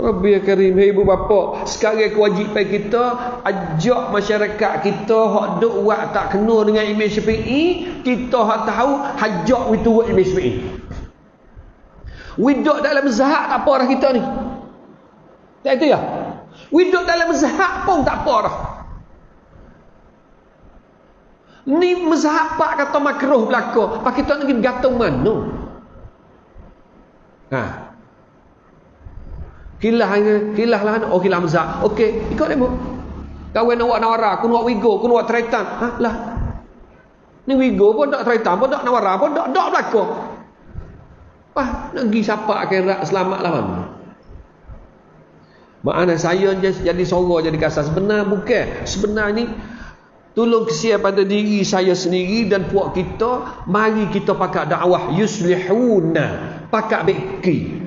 Rabbi Karim, hey ibu bapa, sekarang kewajipan kita ajak masyarakat kita hak duk buat tak kena dengan Imam Syafi'i, kita hak tahu hajak we buat Imam Syafi'i. We duk dalam zahak tak apa dah kita ni. Tak itu ya? We duk dalam zahak pun tak apa dah. Ni mazhab pak kata makruh belaka. Pak kita nak gantung mana? Ha, Kilah kilah lah oh kilah mazhab. Okey, ikut demo. Kawan awak nawara, aku nak wigo, aku nak tretan. Ha lah. Ni wigo pun tak tretan, pun tak nawara, pun tak dak belaka. Wah, nak pergi siapa akhirat selamatlah mana? Makna saya jadi sorok jadi kasar sebenar bukan. Sebenar ni tolong kesia pada diri saya sendiri dan puak kita, mari kita pakai dakwah yuslihuna, pakai beki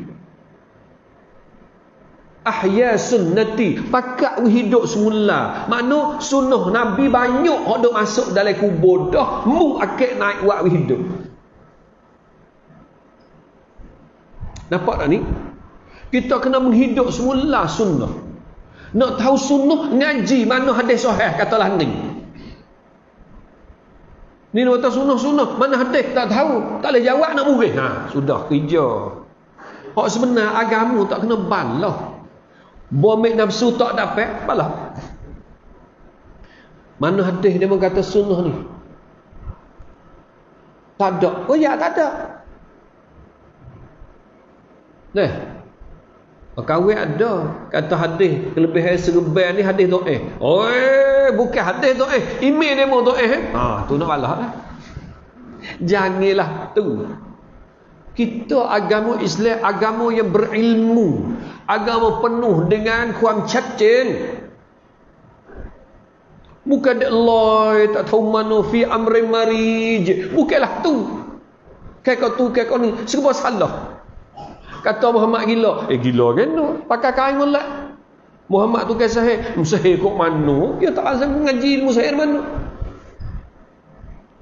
ahya sunnati. Pakat hidup semula. Makna sunnah nabi banyak hok dok masuk dalam kubur. Dah mu akak naik buat hidup. Nampak tak ni? Kita kena menghidup semula sunnah. Nak tahu sunnah ngaji. Mana hadis sahih katalah ni. Ni nak tahu sunnah-sunnah mana hadis tak tahu. Tak boleh jawab nak murid. Ha sudah kerja. Hak sebenar agama tak kena balah Buamik nafsu tak dapat, apalah. Mana hadis dia kata sunnah ni? Tak ada. Oh ya, tak ada. Nah. Kawin ada kata hadis kelebihan serban ni hadis doa. Oh, bukan hadis doa. Email demo doa eh. Ha, tu nak balah lah. Janganlah tu. Kita agama Islam agama yang berilmu, agama penuh dengan kuam cacing. Bukan Allah tak tahu mana fi amri marij. Bukanlah tu. Kayak kau tu, kayak kau ni. Serba salah. Kata Muhammad gila. Eh gila kan tu. Pakai kain mulak. Muhammad tu kan sahih. Sahih kok mana? Dia tak rasa mengaji ilmu sahih mana?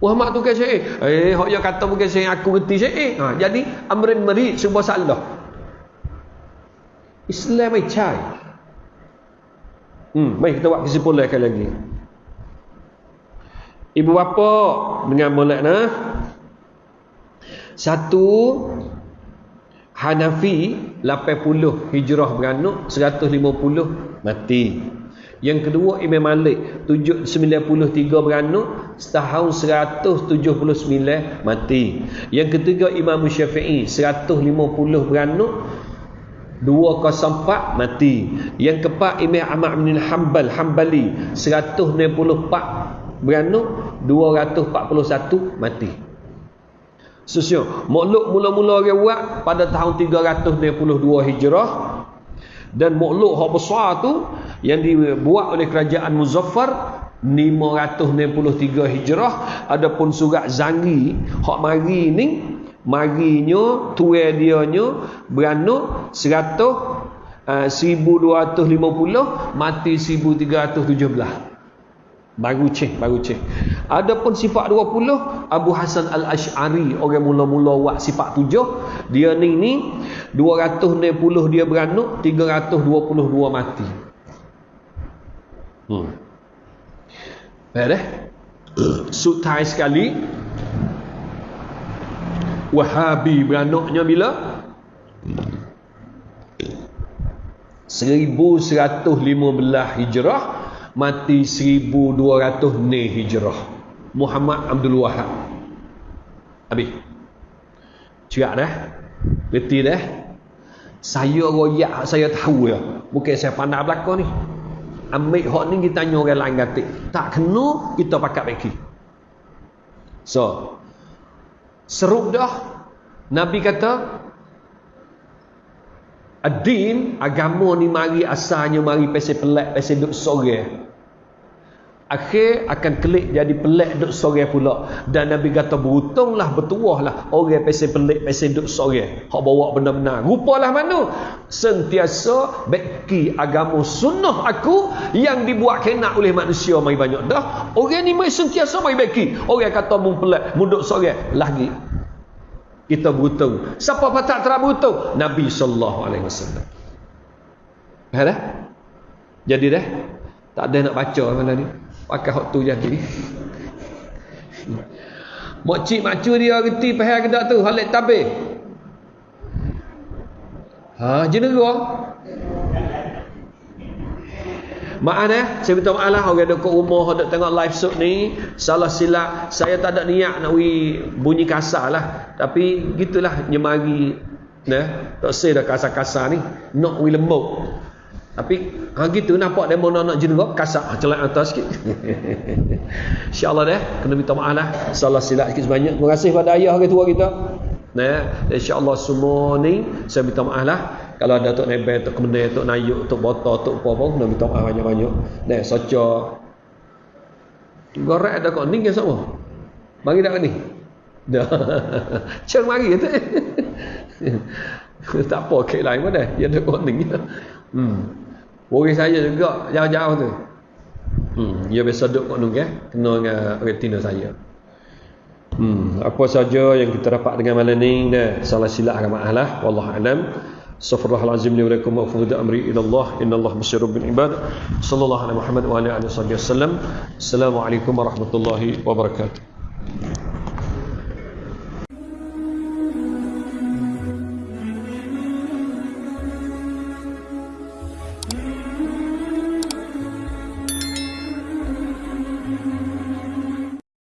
Muhammad tu kan sahih. Eh, hok dia kata bukan sahih aku reti sahih. Ha, jadi amrin mari sebuah salah. Islam ai cai. Hmm, mari kita buat kesimpulan sekali lagi. Ibu bapa dengan molek nah. Satu Hanafi 80 hijrah beranak 150 mati. Yang kedua Imam Malik 93 beranak setahun 179 mati. Yang ketiga Imam Syafi'i 150 beranak 204 mati. Yang keempat Imam Ahmad bin Hanbal Hanbali 164 beranak 241 mati. Sesungguhnya makhluk mula-mula orang buat pada tahun 392 Hijrah dan makhluk hak besar tu yang dibuat oleh kerajaan Muzaffar 563 Hijrah adapun surat Zangi hak mari ni marinya tuai dia nya beranak 100 uh, 1250 mati 1317 Baru cek, baru cek. Adapun sifat 20, Abu Hasan Al-Ash'ari, orang mula-mula buat sifat 7, dia ni ni 260 dia beranak, 322 mati. Hmm. Baik dah. Sutai sekali. Wahabi beranaknya bila? 1115 Hijrah mati 1200 ni hijrah. Muhammad Abdul Wahab. Habis. Cerak dah. Reti dah. Saya royak saya tahu ya. Bukan saya pandai belakang ni. Ambil hak ni kita tanya orang lain kata tak kena kita pakat bagi so serup dah. Nabi kata Adin agama ni mari asalnya mari pasal pelak pasal duk sore. Akhir akan kelik jadi pelak duk sore pula. Dan Nabi kata beruntunglah bertuahlah orang pasal pelik pasal duk sore. Hak bawa benar-benar. Rupalah mana? Sentiasa beki agama sunnah aku yang dibuat kena oleh manusia mai banyak dah. Orang ni mai sentiasa mai beki. Orang kata mun pelak, mun duk sore lagi kita beruntung. Siapa patah tak beruntung? Nabi sallallahu alaihi wasallam. Faham dah? Jadi dah? Tak ada nak baca mana ni. Pakai hak tu jadi. Mak cik macu dia reti faham ke tak tu? Halik tabir. Ha, jenera. Maaf eh, saya minta maaf lah orang duduk rumah duduk tengok live shoot ni salah silap. Saya tak ada niat nak wi bunyi kasar lah. Tapi gitulah nyemari nah, tak say dah kasar-kasar ni. Nak wi lembut. Tapi ha gitu nampak demo nak nak jenera kasar ha, celak atas sikit. Insya-Allah deh kena minta maaf lah. Salah silap sikit sebanyak. Terima kasih pada ayah orang tua kita. Nah, insya-Allah semua ni saya minta maaf lah kalau ada tok nebel tok kemenai tok nayuk tok botol tok apa pun nak minta maaf banyak-banyak. Nah soca gorek ada kok ning semua bagi dak ni dah. Ceng mari tu. Tak apa kek lain dah. Dia ada kok ning hmm. Orang saya juga jauh-jauh tu. Hmm, dia biasa duduk kat nung eh, kena dengan retina saya. Hmm, apa saja yang kita dapat dengan malam ni, salah silap agama Allah, wallahu alam. استغفر الله العظيم لي ولكم وافوض امري الى الله ان الله بصير بالعباد صلى الله على محمد وعلى اله وصحبه وسلم السلام عليكم ورحمه الله وبركاته